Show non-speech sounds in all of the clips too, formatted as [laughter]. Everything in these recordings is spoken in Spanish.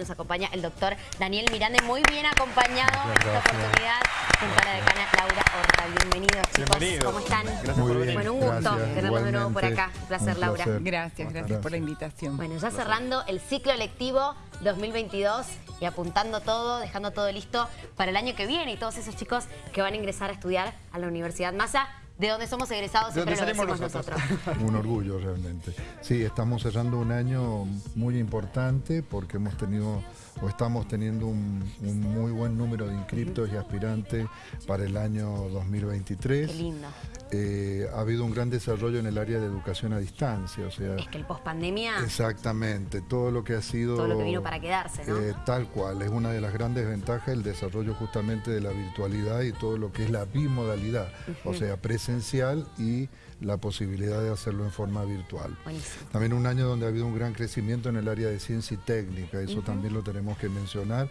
Nos acompaña el doctor Daniel Miranda, muy bien acompañado en esta oportunidad junto a la decana Laura Horta. Bienvenidos chicos, ¿cómo están? Gracias por venir. Bueno, un gusto Gracias, tenerlos de nuevo por acá. Un placer, Un Laura. placer. Gracias, gracias por la invitación. Bueno, ya cerrando el ciclo lectivo 2022 y apuntando todo, dejando todo listo para el año que viene y todos esos chicos que van a ingresar a estudiar a la Universidad Massa, de donde somos egresados, siempre lo decimos salimos nosotros. [laughs] Un orgullo realmente. Sí, estamos cerrando un año muy importante porque hemos tenido o estamos teniendo un, un muy buen número de inscriptos y aspirantes para el año 2023. Qué lindo. Eh, ha habido un gran desarrollo en el área de educación a distancia, o sea, Es que el pospandemia, exactamente, todo lo que ha sido... todo lo que vino para quedarse, ¿no? Eh, tal cual, es una de las grandes ventajas el desarrollo justamente de la virtualidad y todo lo que es la bimodalidad, o sea, presencial y la posibilidad de hacerlo en forma virtual. Buenísimo. También un año donde ha habido un gran crecimiento en el área de ciencia y técnica, eso también lo tenemos que mencionar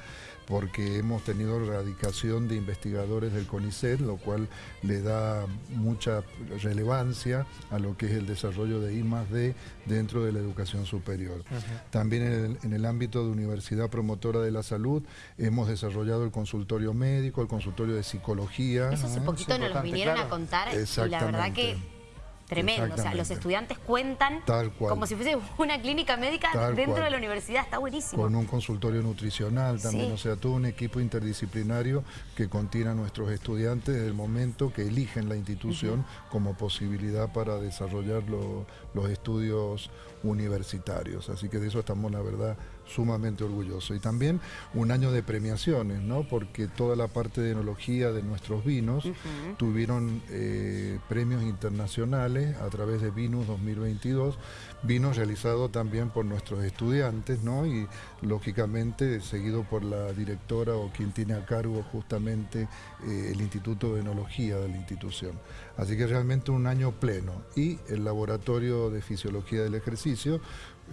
porque hemos tenido erradicación de investigadores del CONICET, lo cual le da mucha relevancia a lo que es el desarrollo de I más D dentro de la educación superior. También en el, en el ámbito de Universidad Promotora de la Salud hemos desarrollado el consultorio médico, el consultorio de psicología. Eso hace ¿eh? poquito nos lo vinieron a contar y la verdad que. Tremendo. O sea, los estudiantes cuentan Tal cual. como si fuese una clínica médica Tal dentro cual. de la universidad. Está buenísimo. con un consultorio nutricional también, Sí. o sea, todo un equipo interdisciplinario que contiene a nuestros estudiantes desde el momento que eligen la institución como posibilidad para desarrollar lo- los estudios universitarios. Así que de eso estamos, la verdad, sumamente orgullosos. Y también un año de premiaciones, ¿no? Porque toda la parte de enología de nuestros vinos tuvieron eh, premios internacionales a través de Vinus 2022, vinos realizados también por nuestros estudiantes, ¿no? Y lógicamente seguido por la directora o quien tiene a cargo justamente eh, el Instituto de Enología de la institución. Así que realmente un año pleno. Y el Laboratorio de Fisiología del Ejercicio,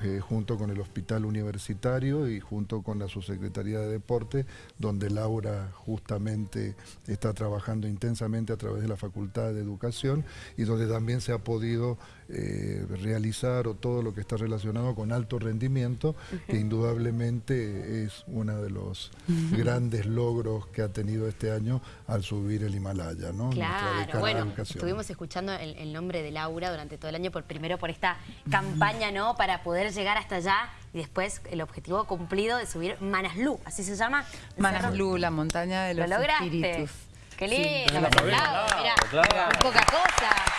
eh, junto con el Hospital Universitario y junto con la Subsecretaría de Deporte, donde Laura justamente está trabajando intensamente a través de la Facultad de Educación y donde también se ha podido eh, realizar o todo lo que está relacionado con alto rendimiento, que indudablemente es uno de los grandes logros que ha tenido este año al subir el Himalaya, ¿no? Claro, bueno, educación. estuvimos escuchando el, el nombre de Laura durante todo el año, por primero por esta campaña, ¿no? Para poder llegar hasta allá y después el objetivo cumplido de subir Manaslu, así se llama. Manaslu, la montaña de Lo los lograste. espíritus. Qué Sí. lindo, aplaudo, mira, Claro. muy poca cosa.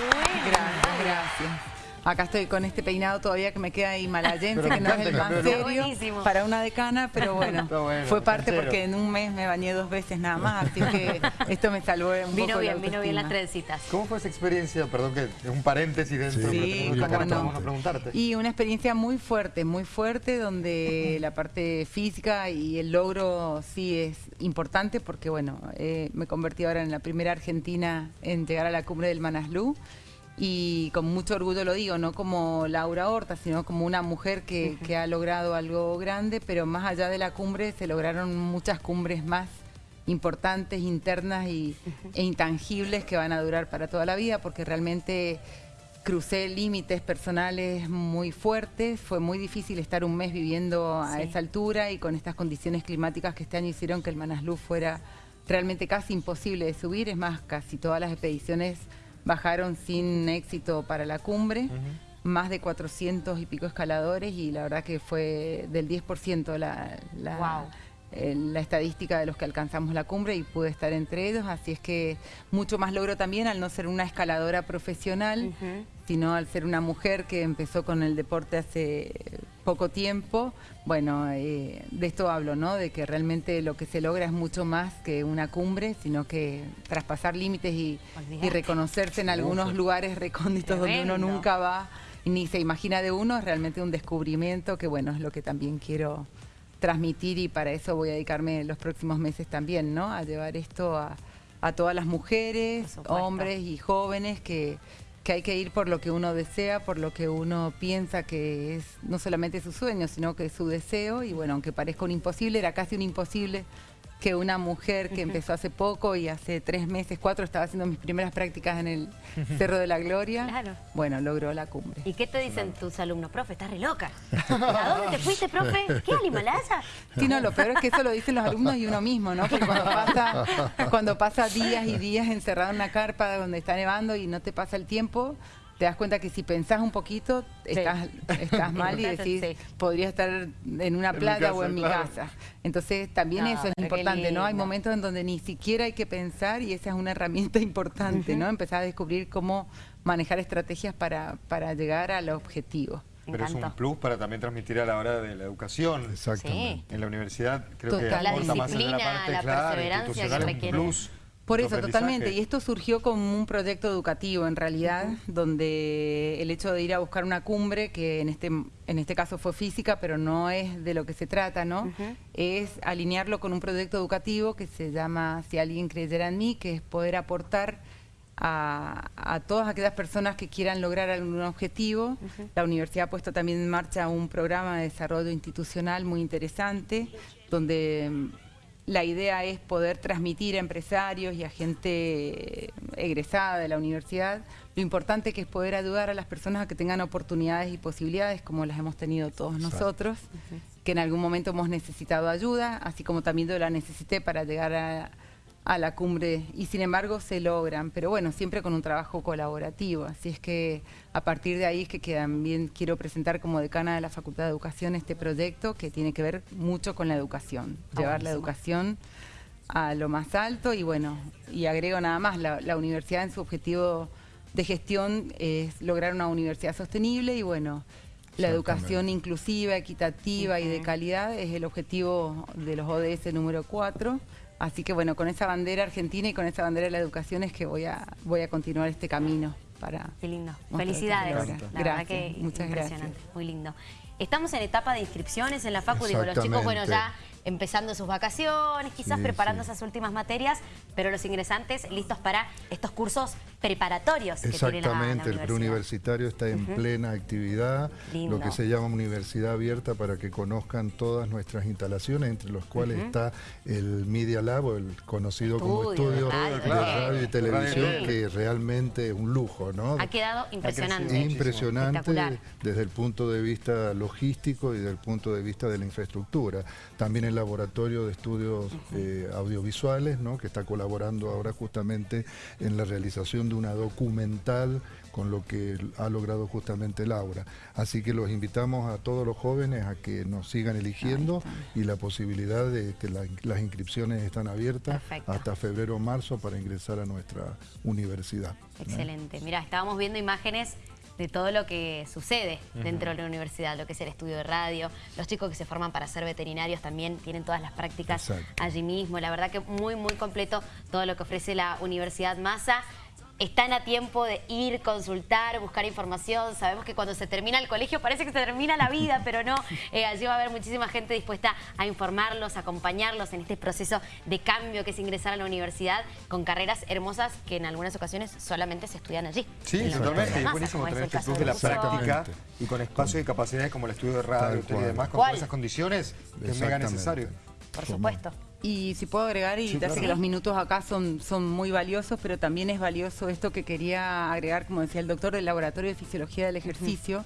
Bueno, Gracias, gracias. Acá estoy con este peinado todavía que me queda himalayense, Pero que no es el más serio para una decana, pero [laughs] bueno, fue parte canchero. porque en un mes me bañé dos veces nada más, así que [laughs] esto me salvó un Vino poco la bien, vino bien las trencitas. ¿Cómo fue esa experiencia? Perdón que es un paréntesis dentro Sí, de Sí, lo que cómo no. vamos a preguntarte. Y una experiencia muy fuerte, muy fuerte, donde la parte física y el logro sí es importante porque, bueno, eh, me convertí ahora en la primera argentina en llegar a la cumbre del Manaslu y con mucho orgullo lo digo, no como Laura Horta, sino como una mujer que, que ha logrado algo grande, pero más allá de la cumbre se lograron muchas cumbres más importantes, internas y, e intangibles que van a durar para toda la vida, porque realmente crucé límites personales muy fuertes, fue muy difícil estar un mes viviendo a Sí. esa altura y con estas condiciones climáticas que este año hicieron que el Manaslu fuera realmente casi imposible de subir, es más, casi todas las expediciones bajaron sin éxito para la cumbre, más de 400 y pico escaladores y la verdad que fue del 10% la, eh, la estadística de los que alcanzamos la cumbre y pude estar entre ellos, así es que mucho más logro también al no ser una escaladora profesional, sino al ser una mujer que empezó con el deporte hace poco tiempo. Bueno, eh, de esto hablo, ¿no? De que realmente lo que se logra es mucho más que una cumbre, sino que traspasar límites y, reconocerse en algunos lugares recónditos donde uno nunca va ni se imagina de uno, es realmente un descubrimiento que, bueno, es lo que también quiero transmitir y para eso voy a dedicarme los próximos meses también, ¿no? A llevar esto a, a todas las mujeres, hombres y jóvenes que, que hay que ir por lo que uno desea, por lo que uno piensa que es no solamente su sueño, sino que es su deseo. Y bueno, aunque parezca un imposible, era casi un imposible que una mujer que empezó hace poco y hace tres meses, cuatro, estaba haciendo mis primeras prácticas en el [laughs] Cerro de la Gloria. Claro. Bueno, logró la cumbre. ¿Y qué te dicen tus alumnos? Profe, estás re loca. [laughs] ¿A dónde te fuiste, profe? ¿Qué, al Himalaya? Sí, no, lo peor es que eso lo dicen los alumnos y uno mismo, ¿no? Porque cuando pasa, cuando pasa días y días encerrado en una carpa donde está nevando y no te pasa el tiempo, te das cuenta que si pensás un poquito, estás, estás mal y [laughs] decís, Sí. podría estar en una En playa o en mi claro. casa. Entonces también No, eso es importante, ¿no? Hay momentos en donde ni siquiera hay que pensar y esa es una herramienta [laughs] importante, ¿no? Empezar a descubrir cómo manejar estrategias para, para llegar al objetivo. Pero es un plus para también transmitir a la hora de la educación. Exactamente. En la universidad creo que Total. La aporta más en disciplina, la parte la claro, perseverancia que un plus Por eso, totalmente. Y esto surgió como un proyecto educativo, en realidad, donde el hecho de ir a buscar una cumbre, que en este, en este caso fue física, pero no es de lo que se trata, ¿no? Es alinearlo con un proyecto educativo que se llama Si alguien creyera en mí, que es poder aportar a, a todas aquellas personas que quieran lograr algún objetivo. La universidad ha puesto también en marcha un programa de desarrollo institucional muy interesante, donde la idea es poder transmitir a empresarios y a gente egresada de la universidad lo importante que es poder ayudar a las personas a que tengan oportunidades y posibilidades como las hemos tenido todos nosotros, que en algún momento hemos necesitado ayuda, así como también yo la necesité para llegar a, a la cumbre y sin embargo se logran, pero bueno, siempre con un trabajo colaborativo, así es que a partir de ahí es que también quiero presentar como decana de la Facultad de Educación este proyecto que tiene que ver mucho con la educación, Ah, llevar la educación a lo más alto y bueno, y agrego nada más, la, la universidad en su objetivo de gestión es lograr una universidad sostenible y bueno, la educación inclusiva, equitativa y de calidad es el objetivo de los ODS número 4. Así que bueno, con esa bandera argentina y con esa bandera de la educación es que voy a, voy a continuar este camino para... Qué lindo. Felicidades. La logra. verdad Gracias, que muchas impresionante. gracias. Muy lindo. Estamos en etapa de inscripciones en la Facu. Digo, los chicos, bueno, ya Exactamente. empezando sus vacaciones, quizás Sí, preparando sí. esas últimas materias, pero los ingresantes listos para estos cursos preparatorios que tiene la, la Exactamente, el preuniversitario está en plena actividad, Lindo. lo que se llama universidad abierta para que conozcan todas nuestras instalaciones, entre los cuales está el Media Lab, o el conocido como Estudio de radio, de radio y televisión, que realmente es un lujo, ¿no? Ha quedado impresionante. Impresionante desde el punto de vista logístico y desde el punto de vista de la infraestructura. También el laboratorio de estudios eh, audiovisuales, ¿no? que está colaborando ahora justamente en la realización de una documental con lo que ha logrado justamente Laura. Así que los invitamos a todos los jóvenes a que nos sigan eligiendo y la posibilidad de que la- las inscripciones están abiertas Perfecto. hasta febrero o marzo para ingresar a nuestra universidad. Excelente. Mira, estábamos viendo imágenes de todo lo que sucede dentro de la universidad, lo que es el estudio de radio, los chicos que se forman para ser veterinarios también tienen todas las prácticas Exacto. allí mismo. La verdad que muy, muy completo todo lo que ofrece la Universidad Massa. Están a tiempo de ir, consultar, buscar información. Sabemos que cuando se termina el colegio parece que se termina la vida, [laughs] pero no. Eh, allí va a haber muchísima gente dispuesta a informarlos, a acompañarlos en este proceso de cambio que es ingresar a la universidad con carreras hermosas que en algunas ocasiones solamente se estudian allí. Sí, totalmente. Es buenísimo tener este plus de la práctica y con espacios y capacidades como el estudio de radio, y demás, con esas condiciones que es mega necesario. Por supuesto. Y si puedo agregar, y Sí, ya claro. sé que los minutos acá son, son muy valiosos, pero también es valioso esto que quería agregar, como decía el doctor del Laboratorio de Fisiología del Ejercicio,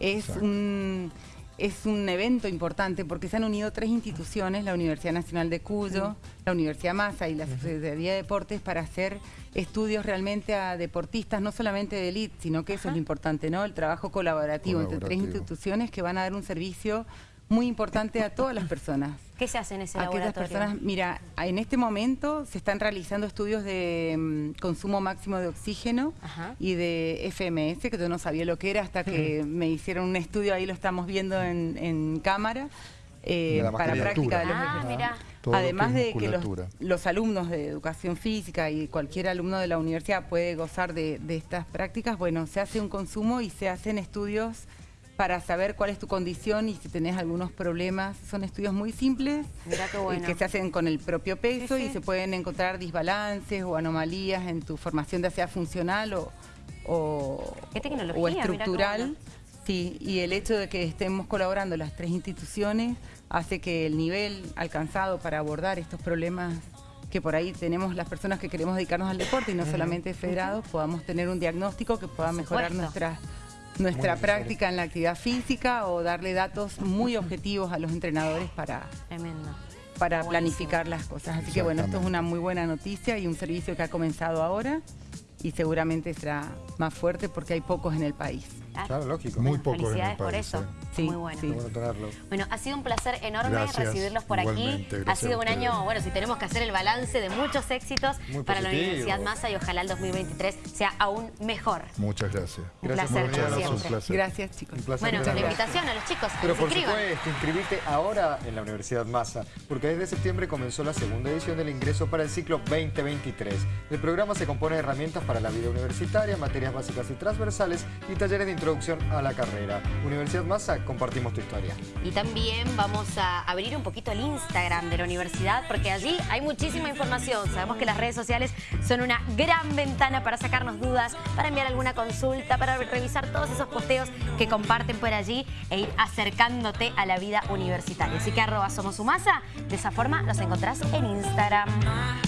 es Exacto. un, es un evento importante porque se han unido tres instituciones, la Universidad Nacional de Cuyo, la Universidad Massa y la Secretaría de Deportes, para hacer estudios realmente a deportistas, no solamente de elite, sino que eso es lo importante, ¿no? El trabajo colaborativo, entre tres Colaborativo. instituciones que van a dar un servicio muy importante a todas las personas. ¿Qué se hace en ese Aquellas laboratorio? personas, mira, en este momento se están realizando estudios de mm, consumo máximo de oxígeno Ajá. y de FMS, que yo no sabía lo que era hasta que me hicieron un estudio, ahí lo estamos viendo en, en cámara, eh, para práctica de los Ah, ejercicios. mira. Todo lo Además de que los, los alumnos de educación física y cualquier alumno de la universidad puede gozar de, de estas prácticas, bueno, se hace un consumo y se hacen estudios para saber cuál es tu condición y si tenés algunos problemas. Son estudios muy simples qué eh, bueno. que se hacen con el propio peso Sí, sí. y se pueden encontrar desbalances o anomalías en tu formación, ya sea funcional o, o, estructural. Sí, y el hecho de que estemos colaborando las tres instituciones hace que el nivel alcanzado para abordar estos problemas que por ahí tenemos las personas que queremos dedicarnos al deporte y no solamente federados, podamos tener un diagnóstico que pueda mejorar supuesto. Nuestra, práctica en la actividad física o darle datos muy objetivos a los entrenadores para, Tremendo. para planificar las cosas. Así que bueno, esto es una muy buena noticia y un servicio que ha comenzado ahora y seguramente será más fuerte porque hay pocos en el país. Claro, lógico. Muy Bueno, pocos en el Felicidades por país, eso. ¿eh? Sí, Muy bueno. sí. Qué bueno tenerlo. Bueno, ha sido un placer enorme Gracias, recibirlos por aquí. Ha sido un año, bueno, si tenemos que hacer el balance de muchos éxitos Muy para la. Universidad Massa y ojalá el 2023 sea aún mejor. Muchas gracias. Un Gracias placer, por como venir, siempre. Un placer. Gracias chicos. Un placer Bueno, la invitación a los chicos Pero por inscriban. supuesto, inscribite ahora en la Universidad Massa, porque desde septiembre comenzó la segunda edición del ingreso para el ciclo 2023. El programa se compone de herramientas para la vida universitaria, materias básicas y transversales y talleres de introducción a la carrera. Universidad Massa, compartimos tu historia. Y también vamos a abrir un poquito el Instagram de la universidad porque allí hay muchísima información. Sabemos que las redes sociales son una gran ventana para sacarnos dudas, para enviar alguna consulta, para revisar todos esos posteos que comparten por allí e ir acercándote a la vida universitaria. Así que arroba somos de esa forma los encontrás en Instagram.